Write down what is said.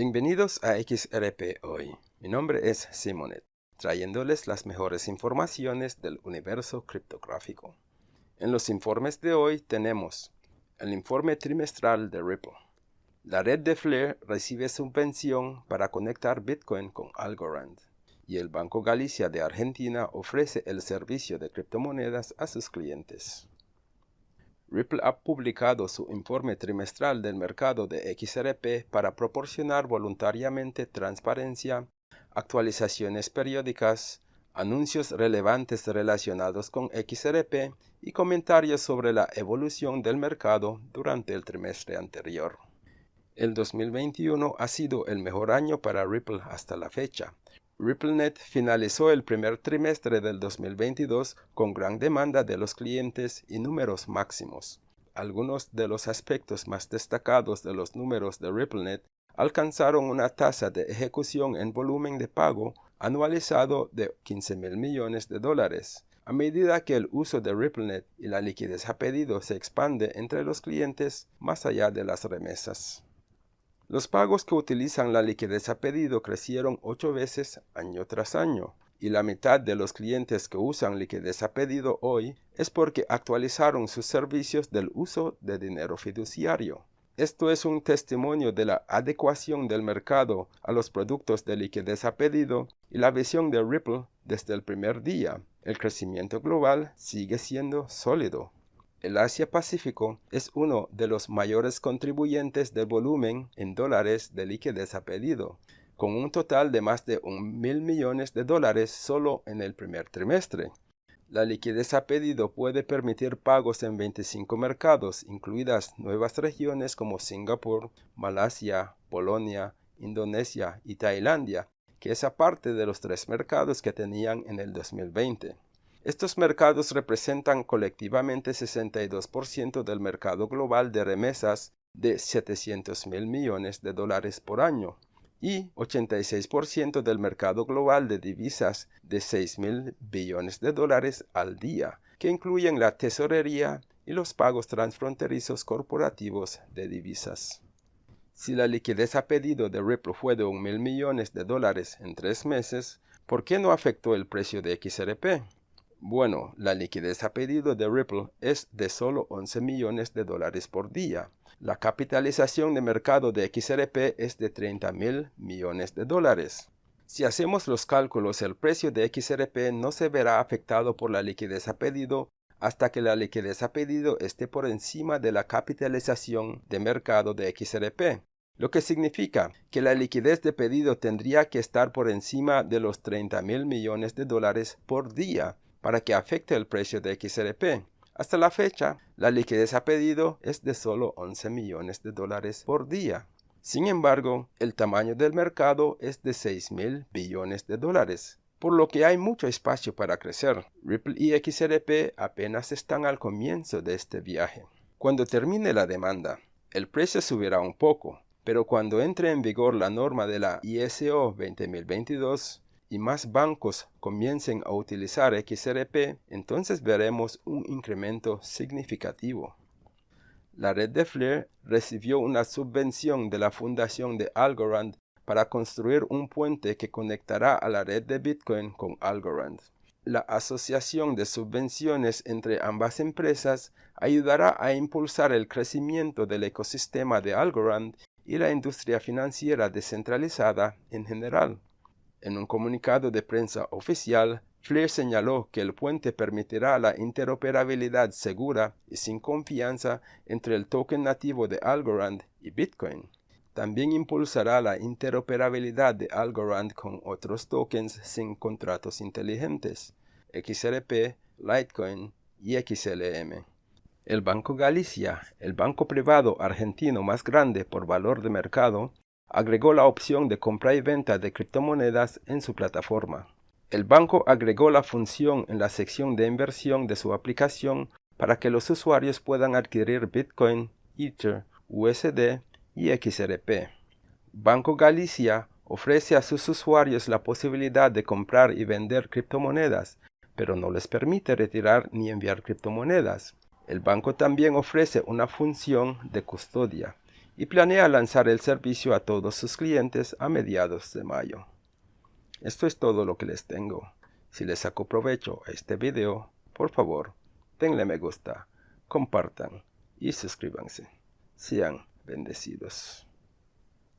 Bienvenidos a XRP Hoy. Mi nombre es Simonet, trayéndoles las mejores informaciones del universo criptográfico. En los informes de hoy tenemos el informe trimestral de Ripple. La red de Flare recibe subvención para conectar Bitcoin con Algorand. Y el Banco Galicia de Argentina ofrece el servicio de criptomonedas a sus clientes. Ripple ha publicado su informe trimestral del mercado de XRP para proporcionar voluntariamente transparencia, actualizaciones periódicas, anuncios relevantes relacionados con XRP y comentarios sobre la evolución del mercado durante el trimestre anterior. El 2021 ha sido el mejor año para Ripple hasta la fecha, RippleNet finalizó el primer trimestre del 2022 con gran demanda de los clientes y números máximos. Algunos de los aspectos más destacados de los números de RippleNet alcanzaron una tasa de ejecución en volumen de pago anualizado de 15 mil millones de dólares. A medida que el uso de RippleNet y la liquidez a pedido se expande entre los clientes más allá de las remesas. Los pagos que utilizan la liquidez a pedido crecieron ocho veces año tras año, y la mitad de los clientes que usan liquidez a pedido hoy es porque actualizaron sus servicios del uso de dinero fiduciario. Esto es un testimonio de la adecuación del mercado a los productos de liquidez a pedido y la visión de Ripple desde el primer día. El crecimiento global sigue siendo sólido. El Asia-Pacífico es uno de los mayores contribuyentes del volumen en dólares de liquidez a pedido, con un total de más de un mil millones de dólares solo en el primer trimestre. La liquidez a pedido puede permitir pagos en 25 mercados, incluidas nuevas regiones como Singapur, Malasia, Polonia, Indonesia y Tailandia, que es aparte de los tres mercados que tenían en el 2020. Estos mercados representan colectivamente 62% del mercado global de remesas de 700 mil millones de dólares por año y 86% del mercado global de divisas de 6 mil billones de dólares al día, que incluyen la tesorería y los pagos transfronterizos corporativos de divisas. Si la liquidez a pedido de Ripple fue de un mil millones de dólares en tres meses, ¿por qué no afectó el precio de XRP? Bueno, la liquidez a pedido de Ripple es de solo 11 millones de dólares por día. La capitalización de mercado de XRP es de 30 mil millones de dólares. Si hacemos los cálculos, el precio de XRP no se verá afectado por la liquidez a pedido hasta que la liquidez a pedido esté por encima de la capitalización de mercado de XRP, lo que significa que la liquidez de pedido tendría que estar por encima de los 30 mil millones de dólares por día para que afecte el precio de XRP. Hasta la fecha, la liquidez a pedido es de solo 11 millones de dólares por día. Sin embargo, el tamaño del mercado es de 6 mil billones de dólares, por lo que hay mucho espacio para crecer. Ripple y XRP apenas están al comienzo de este viaje. Cuando termine la demanda, el precio subirá un poco, pero cuando entre en vigor la norma de la ISO 20022, y más bancos comiencen a utilizar XRP, entonces veremos un incremento significativo. La red de Flare recibió una subvención de la fundación de Algorand para construir un puente que conectará a la red de Bitcoin con Algorand. La asociación de subvenciones entre ambas empresas ayudará a impulsar el crecimiento del ecosistema de Algorand y la industria financiera descentralizada en general. En un comunicado de prensa oficial, Flair señaló que el puente permitirá la interoperabilidad segura y sin confianza entre el token nativo de Algorand y Bitcoin. También impulsará la interoperabilidad de Algorand con otros tokens sin contratos inteligentes, XRP, Litecoin y XLM. El Banco Galicia, el banco privado argentino más grande por valor de mercado, agregó la opción de compra y venta de criptomonedas en su plataforma. El banco agregó la función en la sección de inversión de su aplicación para que los usuarios puedan adquirir Bitcoin, Ether, USD y XRP. Banco Galicia ofrece a sus usuarios la posibilidad de comprar y vender criptomonedas, pero no les permite retirar ni enviar criptomonedas. El banco también ofrece una función de custodia y planea lanzar el servicio a todos sus clientes a mediados de mayo. Esto es todo lo que les tengo. Si les sacó provecho a este video, por favor, denle me gusta, compartan y suscríbanse. Sean bendecidos.